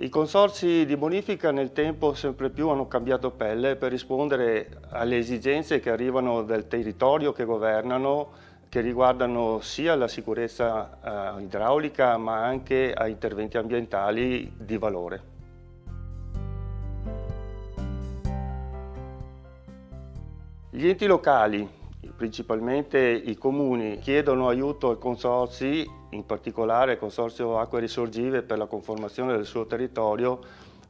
I consorsi di bonifica nel tempo sempre più hanno cambiato pelle per rispondere alle esigenze che arrivano dal territorio che governano, che riguardano sia la sicurezza eh, idraulica ma anche a interventi ambientali di valore. Gli enti locali principalmente i comuni chiedono aiuto ai consorsi, in particolare al Consorzio Acque Risorgive per la conformazione del suo territorio,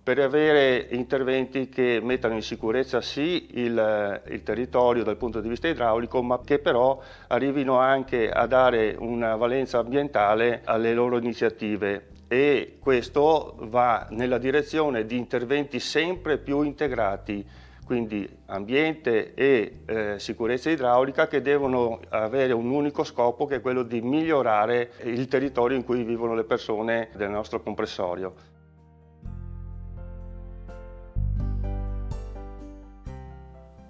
per avere interventi che mettano in sicurezza sì il, il, territorio dal punto di vista idraulico, ma che però arrivino anche a dare una valenza ambientale alle loro iniziative. E questo va nella direzione di interventi sempre più integrati quindi ambiente e eh, sicurezza idraulica che devono avere un unico scopo che è quello di migliorare il territorio in cui vivono le persone del nostro compressorio.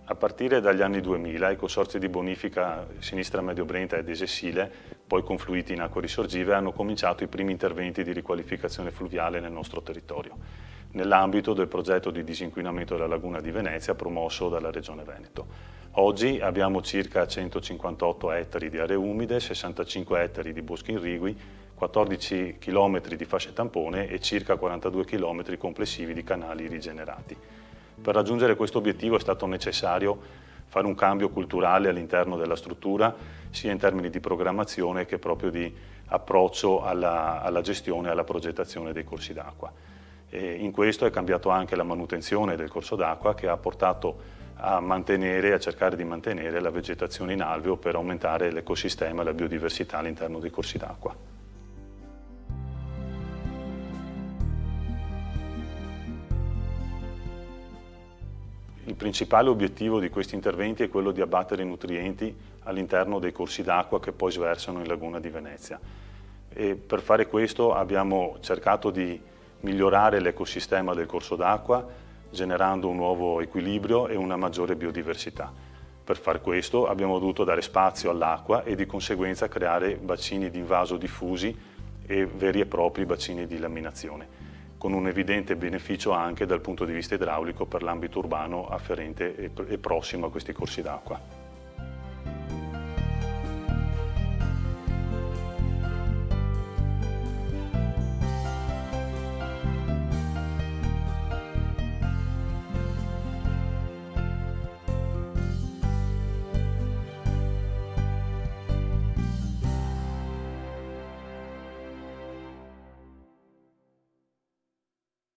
A partire dagli anni 2000 i consorzi di bonifica Sinistra Medio Brenta ed Esessile, poi confluiti in acque risorgive, hanno cominciato i primi interventi di riqualificazione fluviale nel nostro territorio nell'ambito del progetto di disinquinamento della laguna di Venezia promosso dalla Regione Veneto. Oggi abbiamo circa 158 ettari di aree umide, 65 ettari di boschi irrigui, 14 km di fasce tampone e circa 42 km complessivi di canali rigenerati. Per raggiungere questo obiettivo è stato necessario fare un cambio culturale all'interno della struttura, sia in termini di programmazione che proprio di approccio alla, alla gestione e alla progettazione dei corsi d'acqua. E in questo è cambiato anche la manutenzione del corso d'acqua che ha portato a mantenere, a cercare di mantenere la vegetazione in alveo per aumentare l'ecosistema e la biodiversità all'interno dei corsi d'acqua. Il principale obiettivo di questi interventi è quello di abbattere i nutrienti all'interno dei corsi d'acqua che poi sversano in Laguna di Venezia. E per fare questo abbiamo cercato di migliorare l'ecosistema del corso d'acqua generando un nuovo equilibrio e una maggiore biodiversità. Per far questo abbiamo dovuto dare spazio all'acqua e di conseguenza creare bacini di invaso diffusi e veri e propri bacini di laminazione, con un evidente beneficio anche dal punto di vista idraulico per l'ambito urbano afferente e prossimo a questi corsi d'acqua.